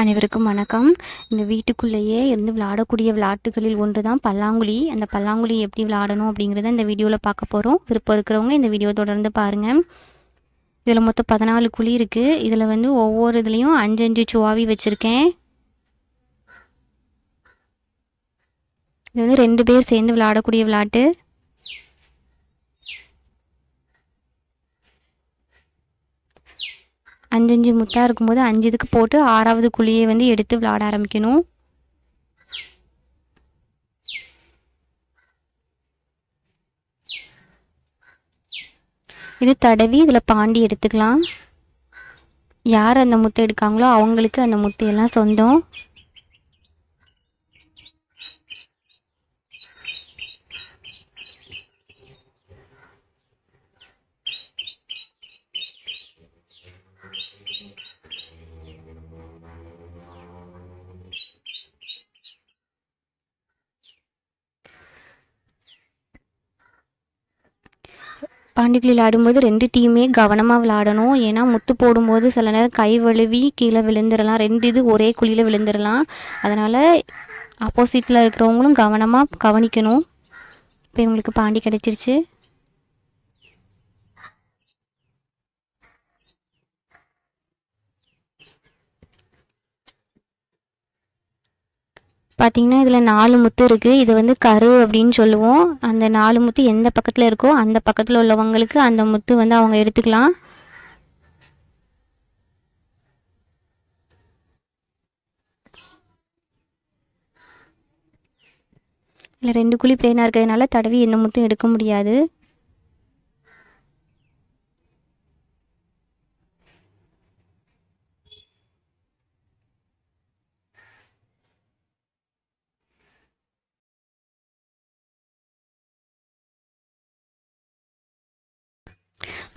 அனைவருக்கும் வணக்கம். இந்த வீட்டுக்குள்ளேயே இருந்து விளையாடக்கூடிய விளையாட்டுகளில் ஒன்று தான் பல்லாங்குழி. அந்த பல்லாங்குழி எப்படி விளையாடணும் அப்படிங்கிறத இந்த வீடியோவில் பார்க்க போகிறோம் விருப்பம் இருக்கிறவங்க இந்த வீடியோ தொடர்ந்து பாருங்கள் இதில் மொத்தம் பதினாலு குழி இருக்குது இதில் வந்து ஒவ்வொரு இதுலேயும் அஞ்சு அஞ்சு சுவாவி வச்சுருக்கேன். இது வந்து ரெண்டு பேர் சேர்ந்து விளையாடக்கூடிய விளையாட்டு. அஞ்சஞ்சு முத்தாக இருக்கும்போது அஞ்சு இதுக்கு போட்டு ஆறாவது குழியை வந்து எடுத்து விளையாட ஆரம்பிக்கணும். இது தடவி இதில் பாண்டி எடுத்துக்கலாம். யார் அந்த முத்தை எடுக்காங்களோ அவங்களுக்கு அந்த முத்தையெல்லாம் சொந்தம். பாண்டிக்குழி விளையாடும்போது ரெண்டு டீமே கவனமாக விளையாடணும். ஏன்னா முத்து போடும்போது சில நேரம் கை வழுவி கீழே விழுந்துடலாம். ரெண்டு இது ஒரே குழியில் விழுந்துடலாம். அதனால் ஆப்போசிட்டில் இருக்கிறவங்களும் கவனமாக கவனிக்கணும். இப்போ இவங்களுக்கு பாண்டி கிடச்சிருச்சு. பார்த்தீங்கன்னா இதில் நாலு முத்து இருக்குது இது வந்து கரு அப்படின்னு சொல்லுவோம். அந்த நாலு முத்து எந்த பக்கத்தில் இருக்கோ அந்த பக்கத்தில் உள்ளவங்களுக்கு அந்த முத்து வந்து அவங்க எடுத்துக்கலாம். இல்லை ரெண்டு குழி பிளேனாக இருக்கிறதுனால தடவி எந்த முத்தும் எடுக்க முடியாது.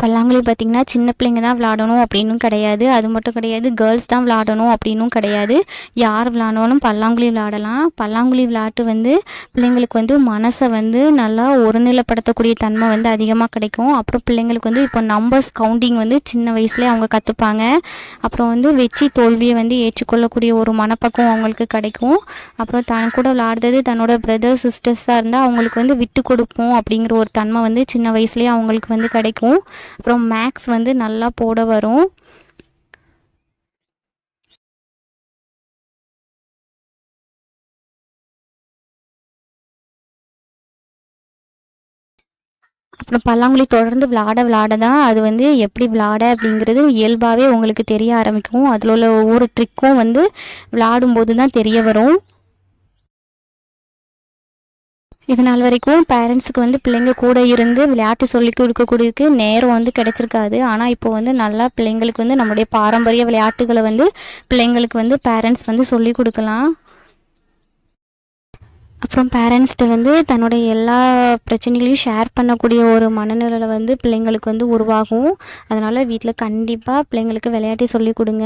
பல்லாங்குழி பார்த்திங்கன்னா சின்ன பிள்ளைங்க தான் விளாடணும் அப்படின்னும் கிடையாது. அது மட்டும் கிடையாது கேர்ள்ஸ் தான் விளாடணும் அப்படின்னும் கிடையாது. யார் விளாடணும் பல்லாங்குழி விளாடலாம். பல்லாங்குழி விளையாட்டு வந்து பிள்ளைங்களுக்கு வந்து மனசை வந்து நல்லா ஒருநிலைப்படுத்தக்கூடிய தன்மை வந்து அதிகமாக கிடைக்கும். அப்புறம் பிள்ளைங்களுக்கு வந்து இப்போ நம்பர்ஸ் கவுண்டிங் வந்து சின்ன வயசுலேயே அவங்க கற்றுப்பாங்க அப்புறம் வந்து வெற்றி தோல்வியை வந்து ஏற்றுக்கொள்ளக்கூடிய ஒரு மனப்பக்குவம் அவங்களுக்கு கிடைக்கும். அப்புறம் தன் கூட விளாடுறது தன்னோட பிரதர் சிஸ்டர்ஸாக இருந்தால் அவங்களுக்கு வந்து விட்டு கொடுப்போம் அப்படிங்கிற ஒரு தன்மை வந்து சின்ன வயசுலேயே அவங்களுக்கு வந்து கிடைக்கும். அப்புறம் மேக்ஸ் வந்து நல்லா போட வரும். அப்புறம் பல்லாங்குழி தொடர்ந்து விளாட விளாட தான் அது வந்து எப்படி விளாட அப்படிங்கிறது இயல்பாகவே உங்களுக்கு தெரிய ஆரம்பிக்கும். அதில் உள்ள ஒவ்வொரு ட்ரிக்கும் வந்து விளாடும்போது தான் தெரிய வரும். இது நாள் வரைக்கும் பேரண்ட்ஸுக்கு வந்து பிள்ளைங்க கூட இருந்து விளையாட்டு சொல்லி கொடுக்கக்கூடியதுக்கு நேரம் வந்து கிடைச்சிருக்காது. ஆனால் இப்போ வந்து நல்லா பிள்ளைங்களுக்கு வந்து நம்முடைய பாரம்பரிய விளையாட்டுகளை வந்து பிள்ளைங்களுக்கு வந்து பேரண்ட்ஸ் வந்து சொல்லி கொடுக்கலாம். அப்புறம் பேரண்ட்ஸ்கிட்ட வந்து தன்னுடைய எல்லா பிரச்சனைகளையும் ஷேர் பண்ணக்கூடிய ஒரு மனநிலையில் வந்து பிள்ளைங்களுக்கு வந்து உருவாகும். அதனால் வீட்டில் கண்டிப்பாக பிள்ளைங்களுக்கு விளையாட்டி சொல்லி கொடுங்க.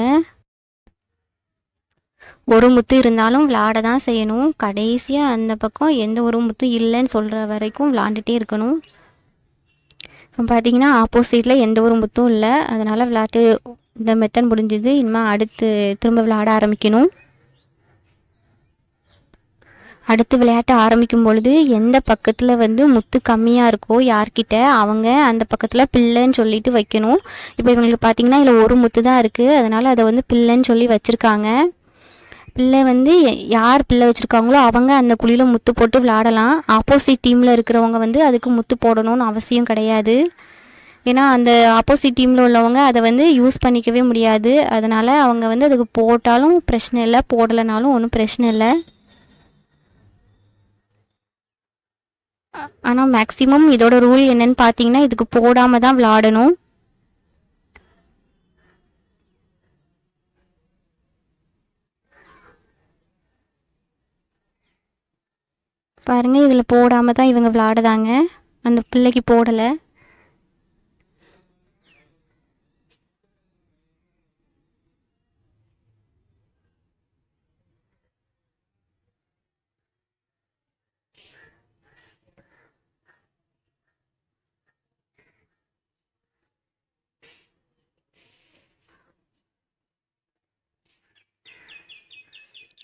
ஒரு முத்து இருந்தாலும் விளாட தான் செய்யணும். கடைசியாக அந்த பக்கம் எந்த ஒரு முத்தும் இல்லைன்னு சொல்கிற வரைக்கும் விளாண்டுட்டே இருக்கணும். இப்போ பார்த்தீங்கன்னா ஆப்போசிட்டில் எந்த ஒரு முத்தும் இல்லை. அதனால் விளையாட்டு இந்த மெத்தன் முடிஞ்சது. இனிமேல் அடுத்து திரும்ப விளையாட ஆரம்பிக்கணும். அடுத்து விளையாட்டு ஆரம்பிக்கும் பொழுது எந்த பக்கத்தில் வந்து முத்து கம்மியாக இருக்கோ யார்கிட்ட அவங்க அந்த பக்கத்தில் பிள்ளைன்னு சொல்லிட்டு வைக்கணும். இப்போ இவங்களுக்கு பார்த்தீங்கன்னா இதில் ஒரு முத்து தான் இருக்குது அதனால் அதை வந்து பிள்ளைன்னு சொல்லி வச்சுருக்காங்க. பிள்ளை வந்து யார் பிள்ளை வச்சுருக்காங்களோ அவங்க அந்த குழியில் முத்து போட்டு விளாடலாம் ஆப்போசிட் டீமில் இருக்கிறவங்க வந்து அதுக்கு முத்து போடணும்னு அவசியம் கிடையாது. ஏன்னா அந்த ஆப்போசிட் டீமில் உள்ளவங்க அதை வந்து யூஸ் பண்ணிக்கவே முடியாது. அதனால் அவங்க வந்து அதுக்கு போட்டாலும் பிரச்சனை இல்லை போடலைனாலும் ஒன்றும் பிரச்சனை இல்லை. ஆனால் மேக்ஸிமம் இதோட ரூல் என்னன்னு பார்த்தீங்கன்னா இதுக்கு போடாமல் தான் விளாடணும் பாருங்க இதில் போடாமல் தான் இவங்க விளாடுதாங்க அந்த பிள்ளைக்கு போடலை.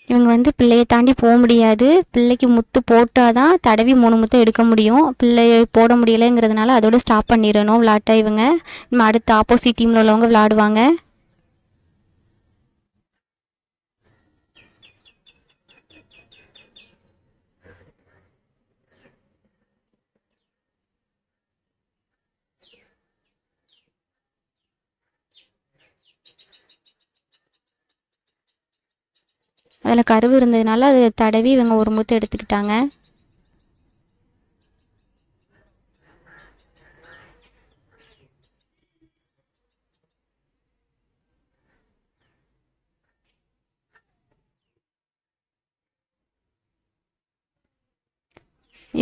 இவங்க வந்து பிள்ளையை தாண்டி போக முடியாது. பிள்ளைக்கு முத்து போட்டால் தான் தடவி மூணு முத்தம் எடுக்க முடியும். பிள்ளையை போட முடியலைங்கிறதுனால அதோட ஸ்டாப் பண்ணிடணும் விளாட்டை இவங்க. நம்ம அடுத்து ஆப்போசிட் டீமில் உள்ளவங்க விளாடுவாங்க அதில் கருவு இருந்ததுனால அதை தடவி இவங்க ஒரு முத்து எடுத்துக்கிட்டாங்க.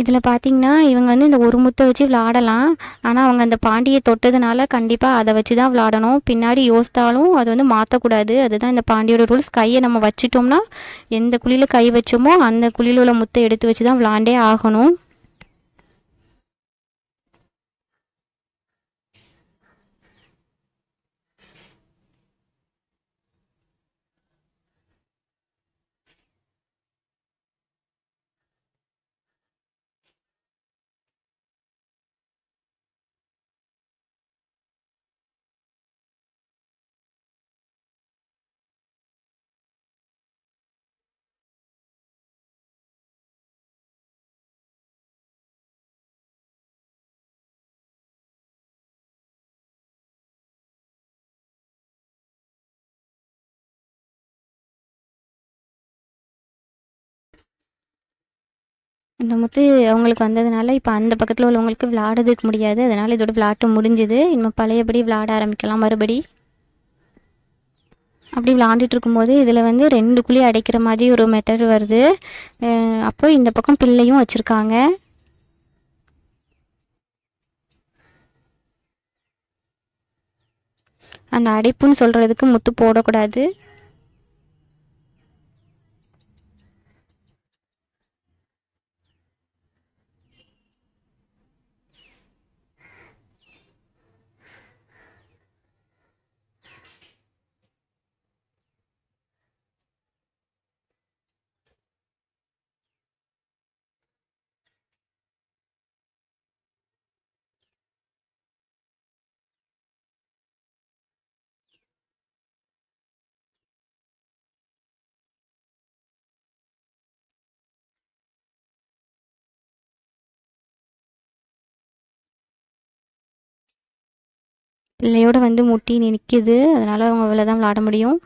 இதில் பார்த்தீங்கன்னா இவங்க வந்து இந்த ஒரு முத்தை வச்சு விளாடலாம். ஆனால் அவங்க அந்த பாண்டியை தொட்டதுனால கண்டிப்பாக அதை வச்சு தான் விளாடணும். பின்னாடி யோசித்தாலும் அது வந்து மாற்றக்கூடாது அதுதான் இந்த பாண்டியோட ரூல்ஸ். கையை நம்ம வச்சிட்டோம்னா எந்த குழியில் கை வச்சோமோ அந்த குழியில் உள்ள முத்தை எடுத்து வச்சு தான் விளாண்டே ஆகணும். இந்த முத்து அவங்களுக்கு வந்ததுனால இப்போ அந்த பக்கத்தில் உள்ளவங்களுக்கு விளாடுறதுக்கு முடியாது. அதனால் இதோட விளாட்டு முடிஞ்சுது. இன்னும் பழையபடி விளாட ஆரம்பிக்கலாம். மறுபடி அப்படி விளாண்டுட்டு இருக்கும்போது இதில் வந்து ரெண்டு குழி அடைக்கிற மாதிரி ஒரு மெத்தட் வருது. அப்போ இந்த பக்கம் பிள்ளையும் வச்சுருக்காங்க. அந்த அடைப்புன்னு சொல்கிறதுக்கு முத்து போடக்கூடாது. பிள்ளையோட வந்து முட்டி நிற்கிது அதனால் அவங்க அவ்வளோ தான் விளாட முடியும்.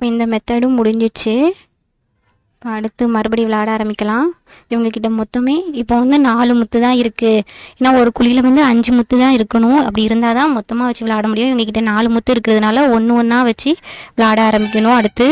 இப்போ இந்த மெத்தடும் முடிஞ்சிச்சு. இப்போ அடுத்து மறுபடியும் விளையாட ஆரம்பிக்கலாம். இவங்கக்கிட்ட மொத்தமே இப்போ வந்து நாலு முத்து தான் இருக்குது ஏன்னா ஒரு குழியில் வந்து அஞ்சு முத்து தான் இருக்கணும். அப்படி இருந்தால் தான் மொத்தமாக வச்சு விளையாட முடியும். இவங்கக்கிட்ட நாலு முத்து இருக்கிறதுனால ஒன்று ஒன்றா வச்சு விளையாட ஆரம்பிக்கணும் அடுத்து.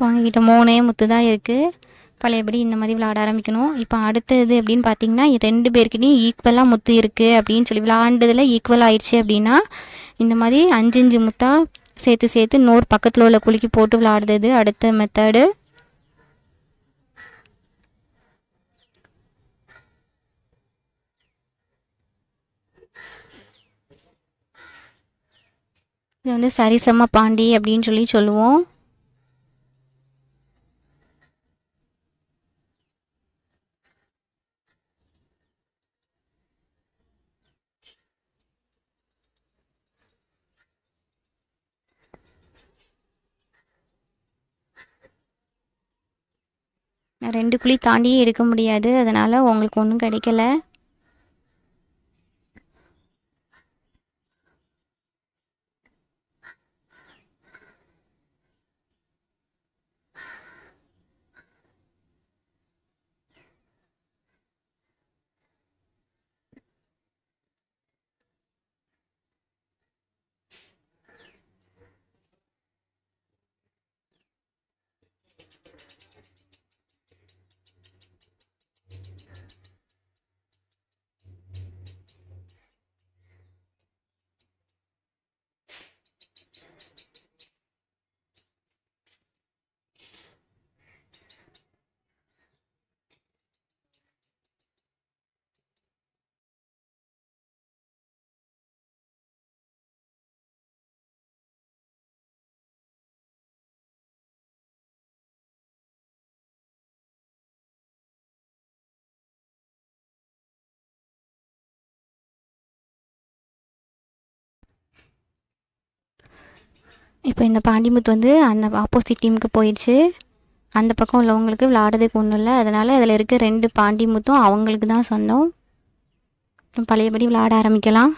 இப்போ அவங்கக்கிட்ட மூணே முத்து தான் இருக்குது பழையபடி இந்த மாதிரி விளாட ஆரம்பிக்கணும். இப்போ அடுத்தது அப்படின்னு பார்த்தீங்கன்னா ரெண்டு பேர்கிட்டையும் ஈக்குவலாக முத்து இருக்குது அப்படின்னு சொல்லி விளாண்டதில் ஈக்குவல் ஆயிடுச்சு அப்படின்னா இந்த மாதிரி அஞ்சு அஞ்சு முத்தாக சேர்த்து சேர்த்து நோர் பக்கத்தில் உள்ள குலுக்கி போட்டு விளாடுறது அடுத்த மெத்தடு இது வந்து சரிசம பாண்டி அப்படின்னு சொல்லி சொல்லுவோம். நான் ரெண்டு குழி தாண்டியே எடுக்க முடியாது. அதனால் உங்களுக்கு ஒன்றும் கிடைக்கல. இப்போ இந்த பாண்டிமுத்து வந்து அந்த ஆப்போசிட் டீமுக்கு போயிடுச்சு. அந்த பக்கம் உள்ளவங்களுக்கு விளாடுறதுக்கு ஒன்றும் இல்லை. அதனால் அதில் இருக்க ரெண்டு பாண்டிமுத்தும் அவங்களுக்கு தான் சொந்தம். அப்புறம் பழையபடி விளாட ஆரம்பிக்கலாம்.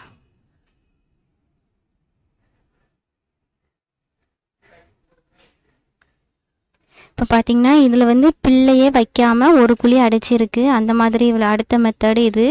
இப்போ பார்த்தீங்கன்னா இதில் வந்து பிள்ளையே வைக்காமல் ஒரு குழி அடைச்சிருக்கு. அந்த மாதிரி இவ்வளோ அடுத்த மெத்தடு இது.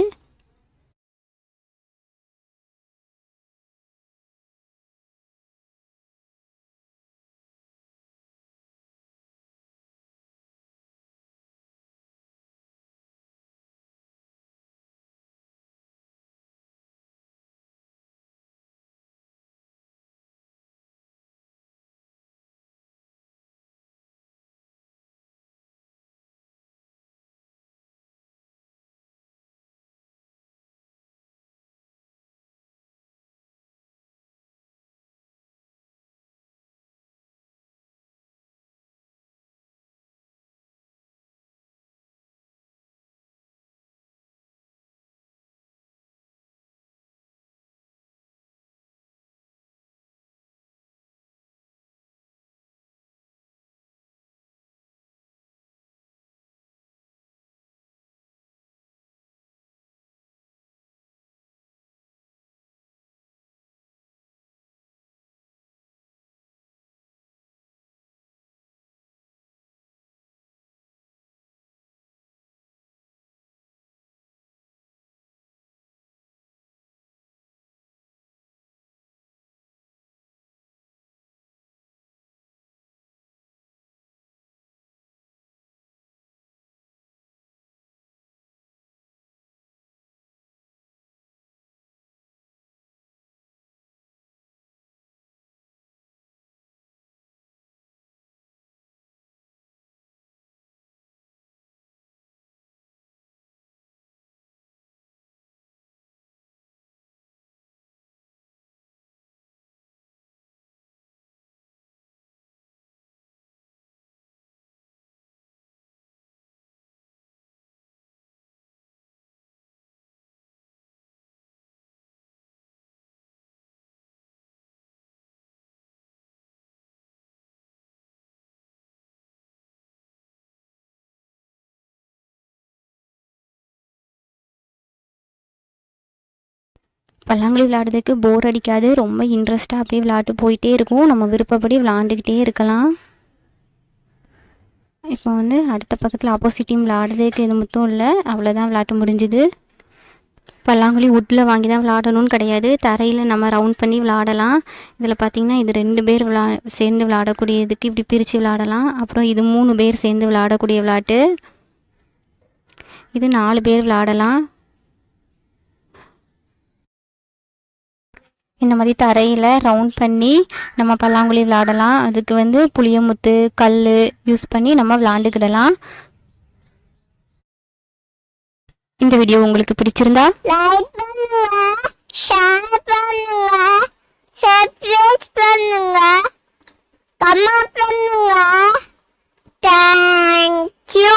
பல்லாங்குழி விளையாடுறதுக்கு போர் அடிக்காது. ரொம்ப இன்ட்ரெஸ்ட்டாக அப்படியே விளையாட்டு போயிட்டே இருக்கும். நம்ம விருப்பப்படி விளாண்டுக்கிட்டே இருக்கலாம். இப்போ வந்து அடுத்த பக்கத்தில் ஆப்போசிட் டீம் விளாடுறதுக்கு இது மட்டும் இல்லை. அவ்வளோதான் விளையாட்டு முடிஞ்சுது. பல்லாங்குழி வுட்டில் வாங்கி தான் விளாடணும்னு கிடையாது. தரையில் நம்ம ரவுண்ட் பண்ணி விளாடலாம் இதில் பார்த்திங்கன்னா இது ரெண்டு பேர் விளா சேர்ந்து விளாடக்கூடியதுக்கு இப்படி பிரித்து விளாடலாம் அப்புறம் இது மூணு பேர் சேர்ந்து விளாடக்கூடிய விளாட்டு இது நாலு பேர் விளாடலாம் இந்த மாதிரி தரையில் ரவுண்ட் பண்ணி நம்ம பல்லாங்குழி விளாடலாம் அதுக்கு வந்து புளியமுத்து கல் யூஸ் பண்ணி நம்ம விளாண்டுக்கிடலாம் இந்த வீடியோ உங்களுக்கு பிடிச்சிருந்தா லைக் பண்ணுங்க ஷேர் பண்ணுங்க சப்ஸ்கிரைப் பண்ணுங்க தேங்க் யூ